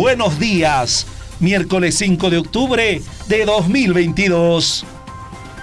Buenos días, miércoles 5 de octubre de 2022.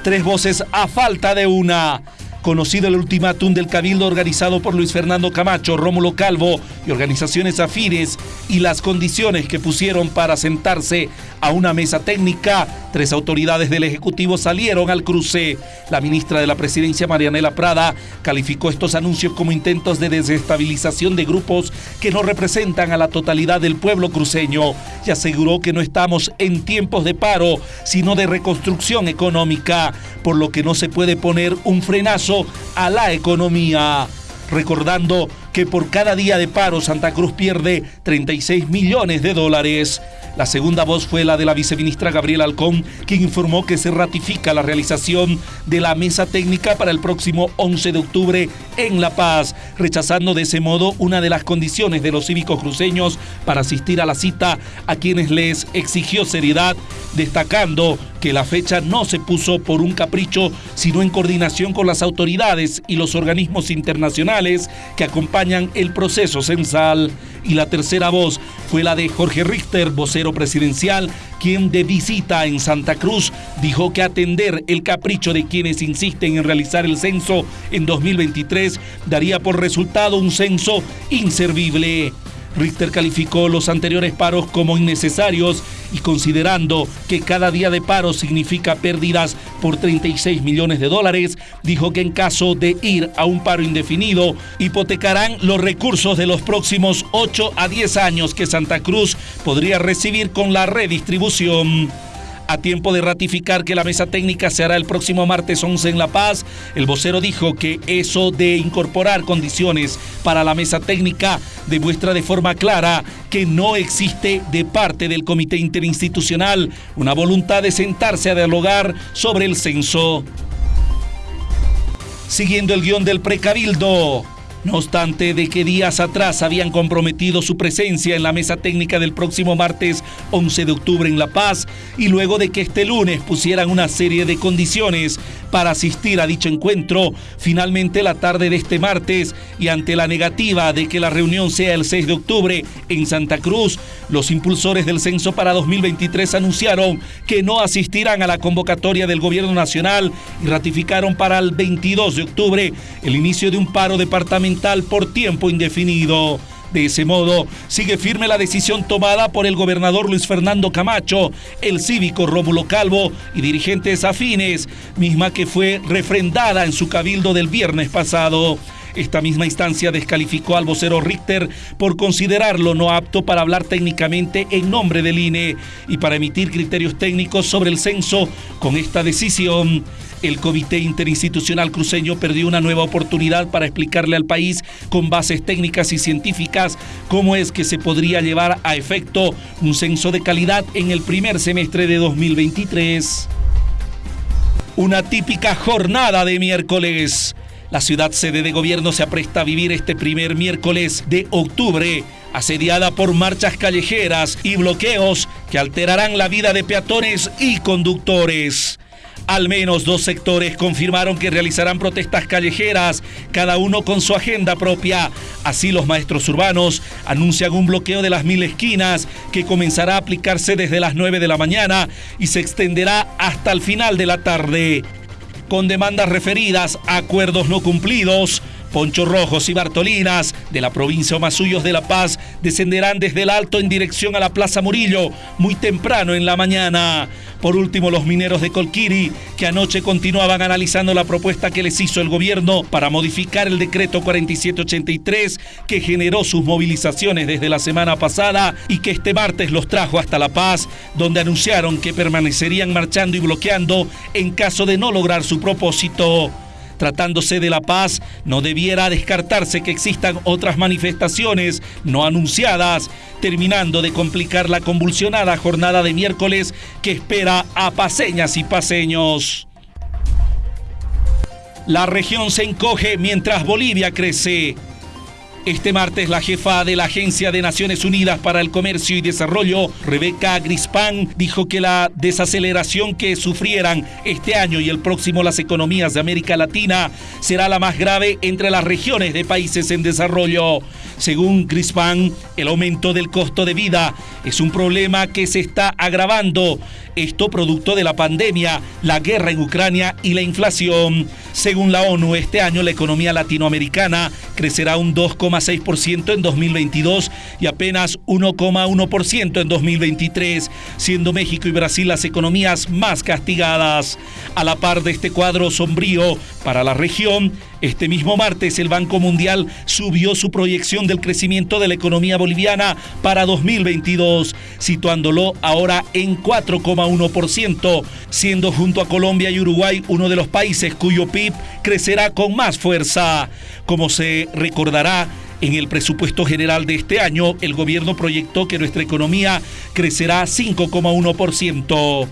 Tres voces a falta de una conocido el ultimátum del cabildo organizado por Luis Fernando Camacho, Rómulo Calvo y organizaciones afines y las condiciones que pusieron para sentarse a una mesa técnica, tres autoridades del Ejecutivo salieron al cruce. La ministra de la Presidencia, Marianela Prada, calificó estos anuncios como intentos de desestabilización de grupos que no representan a la totalidad del pueblo cruceño y aseguró que no estamos en tiempos de paro, sino de reconstrucción económica, por lo que no se puede poner un frenazo a la economía. Recordando que por cada día de paro Santa Cruz pierde 36 millones de dólares. La segunda voz fue la de la viceministra Gabriela Alcón, quien informó que se ratifica la realización de la mesa técnica para el próximo 11 de octubre en La Paz, rechazando de ese modo una de las condiciones de los cívicos cruceños para asistir a la cita a quienes les exigió seriedad, destacando que la fecha no se puso por un capricho, sino en coordinación con las autoridades y los organismos internacionales que acompañan el proceso censal. Y la tercera voz fue la de Jorge Richter, vocero presidencial, quien de visita en Santa Cruz dijo que atender el capricho de quienes insisten en realizar el censo en 2023 daría por resultado un censo inservible. Richter calificó los anteriores paros como innecesarios y considerando que cada día de paro significa pérdidas por 36 millones de dólares, dijo que en caso de ir a un paro indefinido, hipotecarán los recursos de los próximos 8 a 10 años que Santa Cruz podría recibir con la redistribución a tiempo de ratificar que la mesa técnica se hará el próximo martes 11 en La Paz. El vocero dijo que eso de incorporar condiciones para la mesa técnica demuestra de forma clara que no existe de parte del Comité Interinstitucional una voluntad de sentarse a dialogar sobre el censo. Siguiendo el guion del precabildo. No obstante de que días atrás habían comprometido su presencia en la mesa técnica del próximo martes 11 de octubre en La Paz y luego de que este lunes pusieran una serie de condiciones para asistir a dicho encuentro, finalmente la tarde de este martes y ante la negativa de que la reunión sea el 6 de octubre en Santa Cruz, los impulsores del censo para 2023 anunciaron que no asistirán a la convocatoria del gobierno nacional y ratificaron para el 22 de octubre el inicio de un paro departamental por tiempo indefinido. De ese modo, sigue firme la decisión tomada por el gobernador Luis Fernando Camacho, el cívico Rómulo Calvo y dirigentes afines, misma que fue refrendada en su cabildo del viernes pasado. Esta misma instancia descalificó al vocero Richter por considerarlo no apto para hablar técnicamente en nombre del INE y para emitir criterios técnicos sobre el censo con esta decisión. El Comité Interinstitucional Cruceño perdió una nueva oportunidad para explicarle al país con bases técnicas y científicas cómo es que se podría llevar a efecto un censo de calidad en el primer semestre de 2023. Una típica jornada de miércoles. La ciudad sede de gobierno se apresta a vivir este primer miércoles de octubre, asediada por marchas callejeras y bloqueos que alterarán la vida de peatones y conductores. Al menos dos sectores confirmaron que realizarán protestas callejeras, cada uno con su agenda propia. Así los maestros urbanos anuncian un bloqueo de las mil esquinas que comenzará a aplicarse desde las 9 de la mañana y se extenderá hasta el final de la tarde. Con demandas referidas a acuerdos no cumplidos, Poncho Rojos y Bartolinas de la provincia Omasuyos de La Paz descenderán desde el alto en dirección a la Plaza Murillo muy temprano en la mañana. Por último, los mineros de Colquiri, que anoche continuaban analizando la propuesta que les hizo el gobierno para modificar el decreto 4783 que generó sus movilizaciones desde la semana pasada y que este martes los trajo hasta La Paz, donde anunciaron que permanecerían marchando y bloqueando en caso de no lograr su propósito. Tratándose de la paz, no debiera descartarse que existan otras manifestaciones no anunciadas, terminando de complicar la convulsionada jornada de miércoles que espera a paseñas y paseños. La región se encoge mientras Bolivia crece. Este martes la jefa de la Agencia de Naciones Unidas para el Comercio y Desarrollo, Rebeca Grispan, dijo que la desaceleración que sufrieran este año y el próximo las economías de América Latina será la más grave entre las regiones de países en desarrollo. Según Grispan, el aumento del costo de vida es un problema que se está agravando. Esto producto de la pandemia, la guerra en Ucrania y la inflación. Según la ONU, este año la economía latinoamericana crecerá un 2,6% en 2022 y apenas 1,1% en 2023, siendo México y Brasil las economías más castigadas. A la par de este cuadro sombrío para la región, este mismo martes el Banco Mundial subió su proyección del crecimiento de la economía boliviana para 2022, situándolo ahora en 4,1%, siendo junto a Colombia y Uruguay uno de los países cuyo PIB crecerá con más fuerza. Como se recordará, en el presupuesto general de este año, el gobierno proyectó que nuestra economía crecerá 5,1%.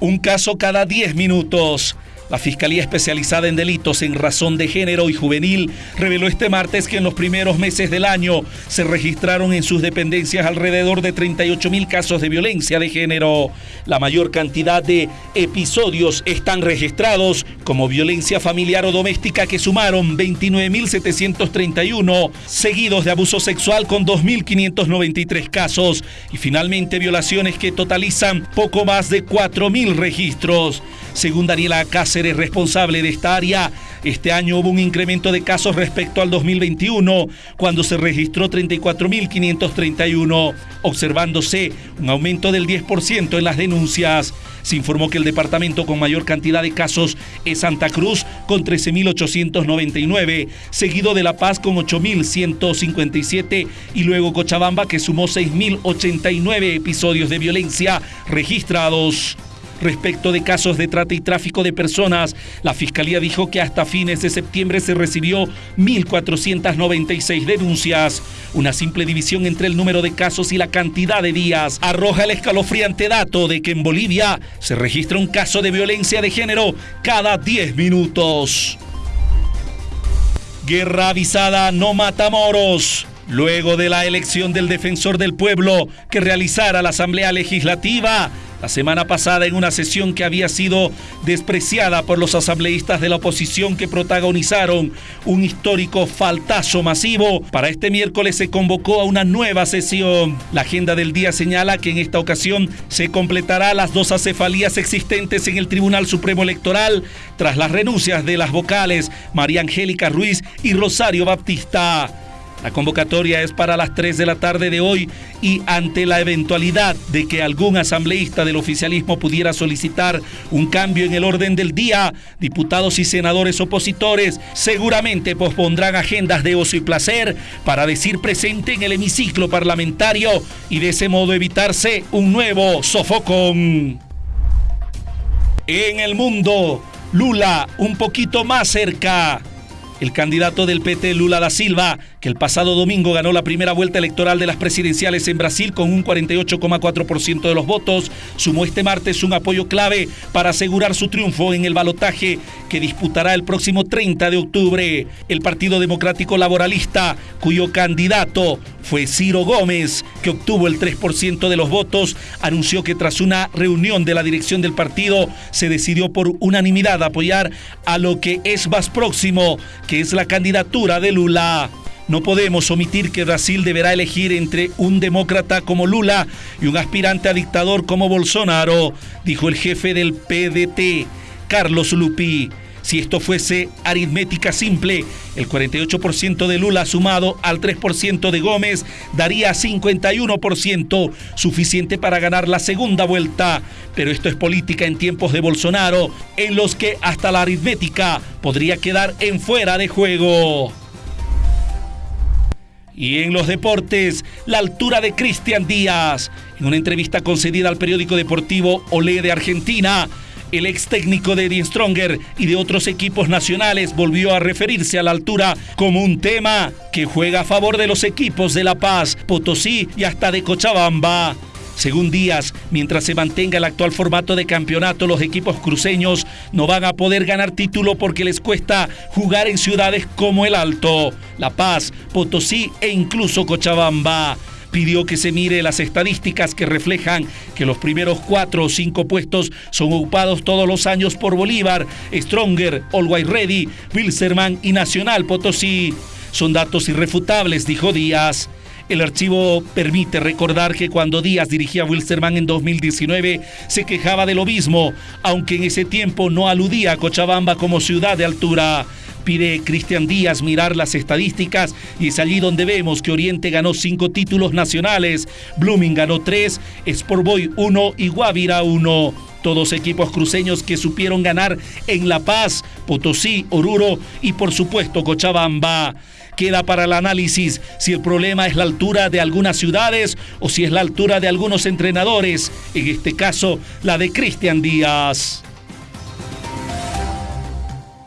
Un caso cada 10 minutos. La Fiscalía Especializada en Delitos en Razón de Género y Juvenil reveló este martes que en los primeros meses del año se registraron en sus dependencias alrededor de 38 mil casos de violencia de género. La mayor cantidad de episodios están registrados como violencia familiar o doméstica que sumaron 29.731, seguidos de abuso sexual con 2.593 casos y finalmente violaciones que totalizan poco más de 4.000 registros. Según Daniela Cáceres, responsable de esta área, este año hubo un incremento de casos respecto al 2021, cuando se registró 34.531, observándose un aumento del 10% en las denuncias. Se informó que el departamento con mayor cantidad de casos es Santa Cruz, con 13.899, seguido de La Paz con 8.157 y luego Cochabamba, que sumó 6.089 episodios de violencia registrados. Respecto de casos de trata y tráfico de personas, la Fiscalía dijo que hasta fines de septiembre se recibió 1.496 denuncias. Una simple división entre el número de casos y la cantidad de días arroja el escalofriante dato de que en Bolivia se registra un caso de violencia de género cada 10 minutos. Guerra avisada no mata moros. Luego de la elección del defensor del pueblo que realizara la Asamblea Legislativa, la semana pasada en una sesión que había sido despreciada por los asambleístas de la oposición que protagonizaron un histórico faltazo masivo. Para este miércoles se convocó a una nueva sesión. La agenda del día señala que en esta ocasión se completará las dos acefalías existentes en el Tribunal Supremo Electoral tras las renuncias de las vocales María Angélica Ruiz y Rosario Baptista. La convocatoria es para las 3 de la tarde de hoy y ante la eventualidad de que algún asambleísta del oficialismo pudiera solicitar un cambio en el orden del día, diputados y senadores opositores seguramente pospondrán agendas de ocio y placer para decir presente en el hemiciclo parlamentario y de ese modo evitarse un nuevo sofocón. En el mundo, Lula un poquito más cerca. El candidato del PT, Lula da Silva, que el pasado domingo ganó la primera vuelta electoral de las presidenciales en Brasil con un 48,4% de los votos, sumó este martes un apoyo clave para asegurar su triunfo en el balotaje que disputará el próximo 30 de octubre. El Partido Democrático Laboralista, cuyo candidato fue Ciro Gómez, que obtuvo el 3% de los votos, anunció que tras una reunión de la dirección del partido se decidió por unanimidad apoyar a lo que es más próximo, que es la candidatura de Lula. No podemos omitir que Brasil deberá elegir entre un demócrata como Lula y un aspirante a dictador como Bolsonaro, dijo el jefe del PDT, Carlos Lupi. Si esto fuese aritmética simple, el 48% de Lula sumado al 3% de Gómez daría 51%, suficiente para ganar la segunda vuelta. Pero esto es política en tiempos de Bolsonaro, en los que hasta la aritmética podría quedar en fuera de juego. Y en los deportes, la altura de Cristian Díaz. En una entrevista concedida al periódico deportivo Olé de Argentina, el ex técnico de Eddie Stronger y de otros equipos nacionales volvió a referirse a la altura como un tema que juega a favor de los equipos de La Paz, Potosí y hasta de Cochabamba. Según Díaz, mientras se mantenga el actual formato de campeonato, los equipos cruceños no van a poder ganar título porque les cuesta jugar en ciudades como El Alto, La Paz, Potosí e incluso Cochabamba pidió que se mire las estadísticas que reflejan que los primeros cuatro o cinco puestos son ocupados todos los años por Bolívar, Stronger, White Ready, Wilserman y Nacional Potosí. Son datos irrefutables, dijo Díaz. El archivo permite recordar que cuando Díaz dirigía a Wilstermann en 2019 se quejaba de lo mismo, aunque en ese tiempo no aludía a Cochabamba como ciudad de altura. Pide Cristian Díaz mirar las estadísticas y es allí donde vemos que Oriente ganó cinco títulos nacionales, Blooming ganó tres, Sportboy uno y Guavira uno. Todos equipos cruceños que supieron ganar en La Paz, Potosí, Oruro y por supuesto Cochabamba. Queda para el análisis si el problema es la altura de algunas ciudades o si es la altura de algunos entrenadores, en este caso la de Cristian Díaz.